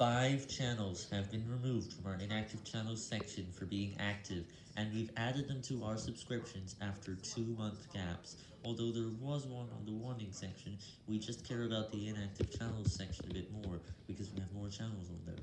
Five channels have been removed from our inactive channels section for being active, and we've added them to our subscriptions after two month gaps. Although there was one on the warning section, we just care about the inactive channels section a bit more, because we have more channels on there.